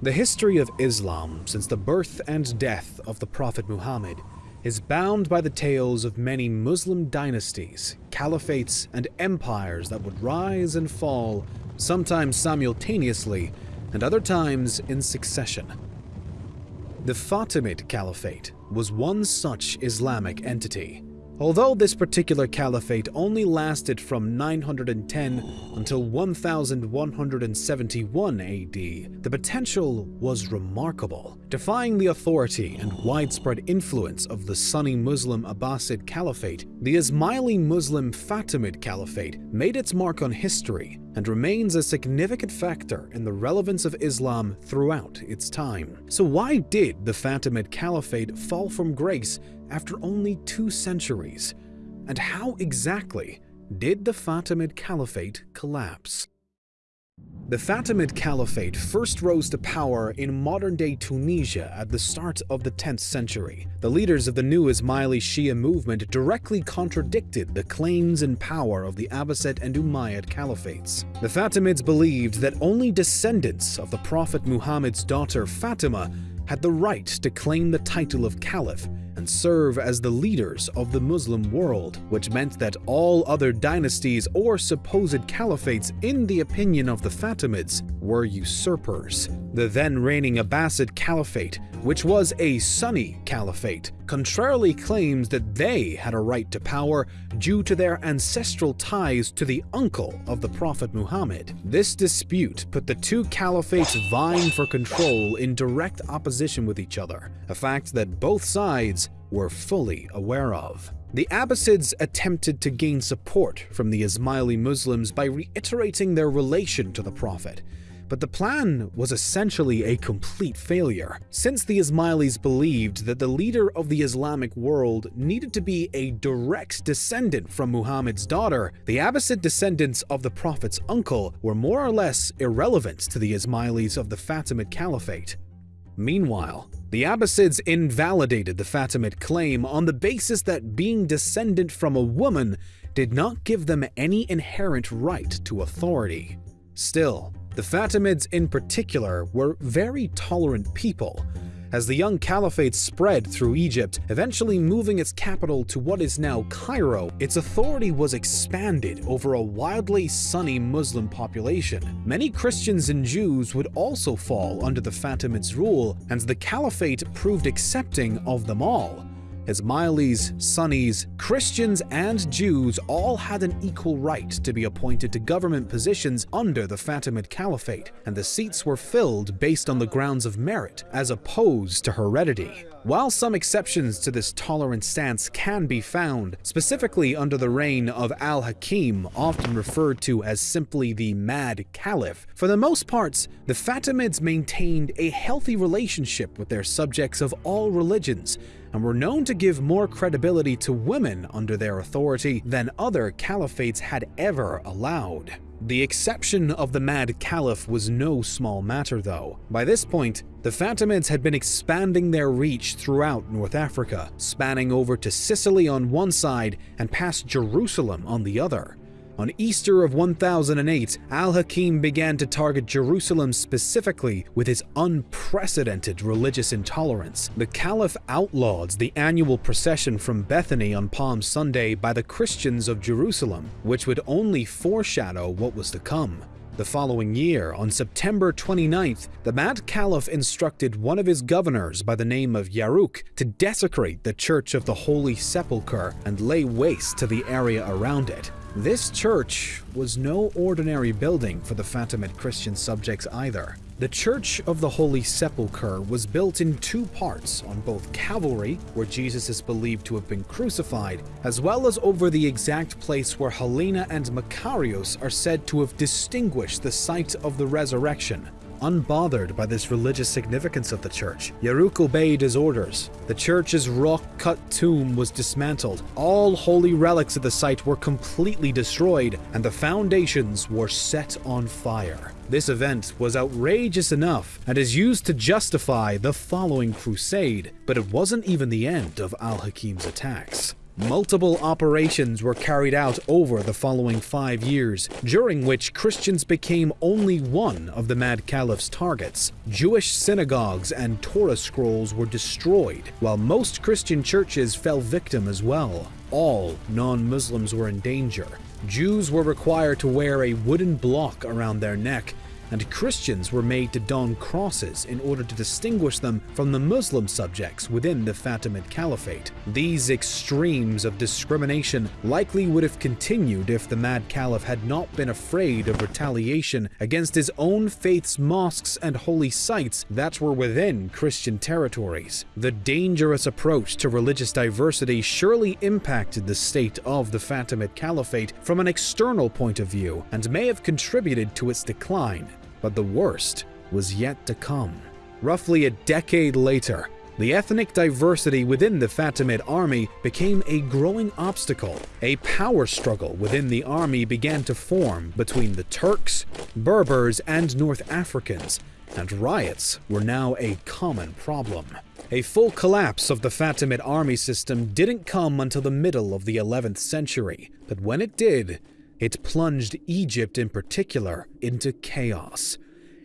The history of Islam since the birth and death of the Prophet Muhammad is bound by the tales of many Muslim dynasties, caliphates, and empires that would rise and fall, sometimes simultaneously, and other times in succession. The Fatimid Caliphate was one such Islamic entity. Although this particular caliphate only lasted from 910 until 1171 AD, the potential was remarkable. Defying the authority and widespread influence of the Sunni Muslim Abbasid Caliphate, the Ismaili Muslim Fatimid Caliphate made its mark on history and remains a significant factor in the relevance of Islam throughout its time. So why did the Fatimid Caliphate fall from grace after only two centuries? And how exactly did the Fatimid Caliphate collapse? The Fatimid Caliphate first rose to power in modern-day Tunisia at the start of the 10th century. The leaders of the new Ismaili Shia movement directly contradicted the claims and power of the Abbasid and Umayyad caliphates. The Fatimids believed that only descendants of the Prophet Muhammad's daughter Fatima had the right to claim the title of caliph and serve as the leaders of the Muslim world, which meant that all other dynasties or supposed caliphates in the opinion of the Fatimids were usurpers. The then reigning Abbasid Caliphate, which was a Sunni caliphate, contrarily claims that they had a right to power due to their ancestral ties to the uncle of the Prophet Muhammad. This dispute put the two caliphates vying for control in direct opposition with each other, a fact that both sides were fully aware of. The Abbasids attempted to gain support from the Ismaili Muslims by reiterating their relation to the Prophet, but the plan was essentially a complete failure, since the Ismailis believed that the leader of the Islamic world needed to be a direct descendant from Muhammad's daughter. The Abbasid descendants of the Prophet's uncle were more or less irrelevant to the Ismailis of the Fatimid Caliphate. Meanwhile, the Abbasids invalidated the Fatimid claim on the basis that being descendant from a woman did not give them any inherent right to authority. Still, the Fatimids in particular were very tolerant people, as the young caliphate spread through Egypt, eventually moving its capital to what is now Cairo, its authority was expanded over a wildly Sunni Muslim population. Many Christians and Jews would also fall under the Fatimids' rule, and the caliphate proved accepting of them all. Ismailis, Sunnis, Christians, and Jews all had an equal right to be appointed to government positions under the Fatimid Caliphate, and the seats were filled based on the grounds of merit, as opposed to heredity. While some exceptions to this tolerant stance can be found, specifically under the reign of Al-Hakim, often referred to as simply the Mad Caliph, for the most parts, the Fatimids maintained a healthy relationship with their subjects of all religions, and were known to give more credibility to women under their authority than other caliphates had ever allowed. The exception of the Mad Caliph was no small matter though. By this point, the Fatimids had been expanding their reach throughout North Africa, spanning over to Sicily on one side and past Jerusalem on the other. On Easter of 1008, Al-Hakim began to target Jerusalem specifically with his unprecedented religious intolerance. The Caliph outlawed the annual procession from Bethany on Palm Sunday by the Christians of Jerusalem, which would only foreshadow what was to come. The following year, on September 29th, the Mad Caliph instructed one of his governors by the name of Yaruk to desecrate the Church of the Holy Sepulchre and lay waste to the area around it. This church was no ordinary building for the Fatimid Christian subjects either. The Church of the Holy Sepulchre was built in two parts on both Calvary, where Jesus is believed to have been crucified, as well as over the exact place where Helena and Macarius are said to have distinguished the site of the resurrection. Unbothered by this religious significance of the church, Yaruk obeyed his orders. The church's rock-cut tomb was dismantled, all holy relics of the site were completely destroyed, and the foundations were set on fire. This event was outrageous enough and is used to justify the following crusade, but it wasn't even the end of Al-Hakim's attacks. Multiple operations were carried out over the following five years, during which Christians became only one of the Mad Caliph's targets. Jewish synagogues and Torah scrolls were destroyed, while most Christian churches fell victim as well. All non-Muslims were in danger. Jews were required to wear a wooden block around their neck and Christians were made to don crosses in order to distinguish them from the Muslim subjects within the Fatimid Caliphate. These extremes of discrimination likely would have continued if the Mad Caliph had not been afraid of retaliation against his own faith's mosques and holy sites that were within Christian territories. The dangerous approach to religious diversity surely impacted the state of the Fatimid Caliphate from an external point of view and may have contributed to its decline. But the worst was yet to come. Roughly a decade later, the ethnic diversity within the Fatimid army became a growing obstacle. A power struggle within the army began to form between the Turks, Berbers, and North Africans, and riots were now a common problem. A full collapse of the Fatimid army system didn't come until the middle of the 11th century, but when it did, it plunged Egypt in particular into chaos.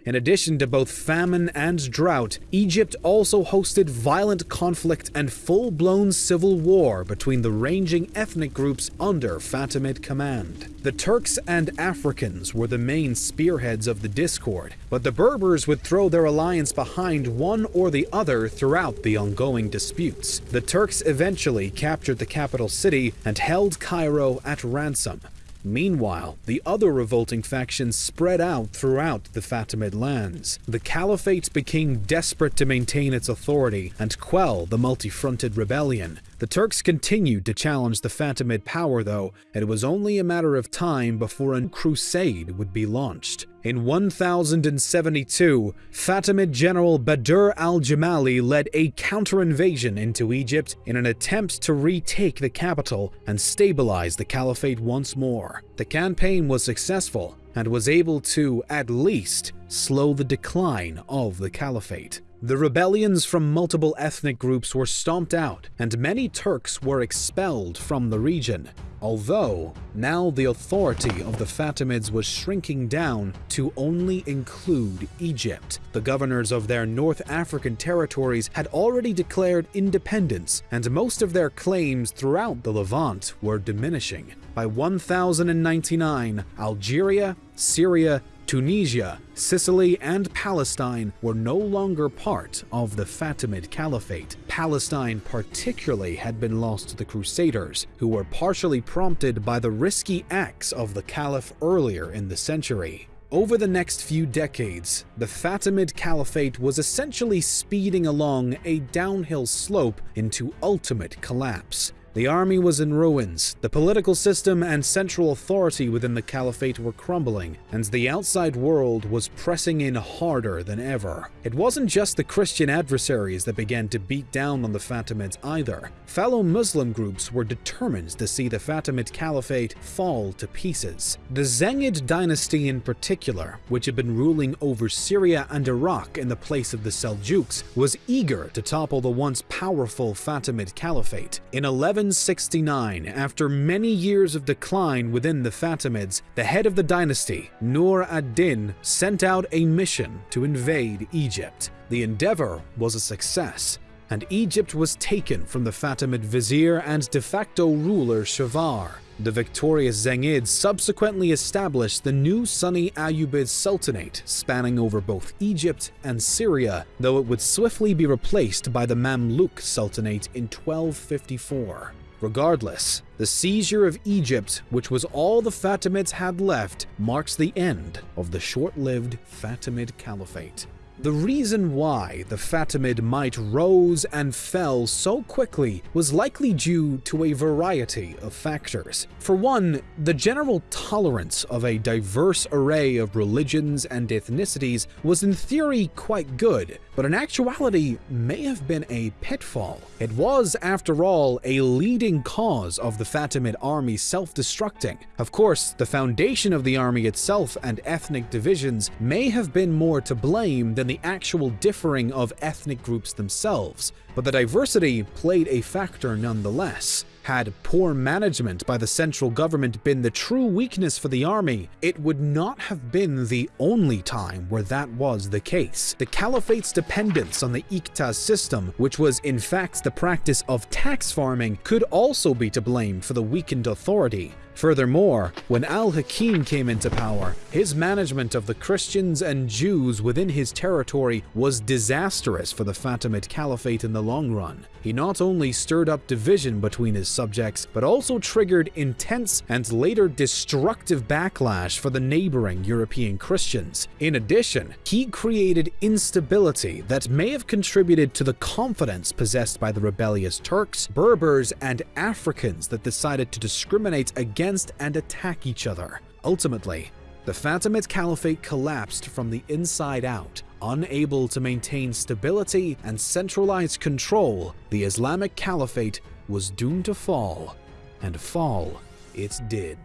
In addition to both famine and drought, Egypt also hosted violent conflict and full-blown civil war between the ranging ethnic groups under Fatimid command. The Turks and Africans were the main spearheads of the discord, but the Berbers would throw their alliance behind one or the other throughout the ongoing disputes. The Turks eventually captured the capital city and held Cairo at ransom, Meanwhile, the other revolting factions spread out throughout the Fatimid lands. The Caliphate became desperate to maintain its authority and quell the multi-fronted rebellion, the Turks continued to challenge the Fatimid power though, and it was only a matter of time before a crusade would be launched. In 1072, Fatimid general Badr al-Jamali led a counter-invasion into Egypt in an attempt to retake the capital and stabilize the caliphate once more. The campaign was successful and was able to, at least, slow the decline of the caliphate. The rebellions from multiple ethnic groups were stomped out, and many Turks were expelled from the region, although now the authority of the Fatimids was shrinking down to only include Egypt. The governors of their North African territories had already declared independence, and most of their claims throughout the Levant were diminishing. By 1099, Algeria, Syria, Tunisia, Sicily, and Palestine were no longer part of the Fatimid Caliphate. Palestine particularly had been lost to the Crusaders, who were partially prompted by the risky acts of the Caliph earlier in the century. Over the next few decades, the Fatimid Caliphate was essentially speeding along a downhill slope into ultimate collapse. The army was in ruins, the political system and central authority within the caliphate were crumbling, and the outside world was pressing in harder than ever. It wasn't just the Christian adversaries that began to beat down on the Fatimids either. Fellow Muslim groups were determined to see the Fatimid Caliphate fall to pieces. The Zengid dynasty in particular, which had been ruling over Syria and Iraq in the place of the Seljuks, was eager to topple the once powerful Fatimid Caliphate. In 11 1169, after many years of decline within the Fatimids, the head of the dynasty, Nur ad-Din, sent out a mission to invade Egypt. The endeavor was a success, and Egypt was taken from the Fatimid vizier and de facto ruler Shawar. The victorious Zengids subsequently established the new Sunni Ayyubid Sultanate, spanning over both Egypt and Syria, though it would swiftly be replaced by the Mamluk Sultanate in 1254. Regardless, the seizure of Egypt, which was all the Fatimids had left, marks the end of the short-lived Fatimid Caliphate. The reason why the Fatimid might rose and fell so quickly was likely due to a variety of factors. For one, the general tolerance of a diverse array of religions and ethnicities was in theory quite good, but in actuality may have been a pitfall. It was, after all, a leading cause of the Fatimid army self-destructing. Of course, the foundation of the army itself and ethnic divisions may have been more to blame than than the actual differing of ethnic groups themselves, but the diversity played a factor nonetheless. Had poor management by the central government been the true weakness for the army, it would not have been the only time where that was the case. The caliphate's dependence on the Iqta system, which was in fact the practice of tax farming, could also be to blame for the weakened authority. Furthermore, when al-Hakim came into power, his management of the Christians and Jews within his territory was disastrous for the Fatimid Caliphate in the long run. He not only stirred up division between his subjects, but also triggered intense and later destructive backlash for the neighboring European Christians. In addition, he created instability that may have contributed to the confidence possessed by the rebellious Turks, Berbers, and Africans that decided to discriminate against and attack each other. Ultimately, the Fatimid Caliphate collapsed from the inside out. Unable to maintain stability and centralized control, the Islamic Caliphate was doomed to fall, and fall it did.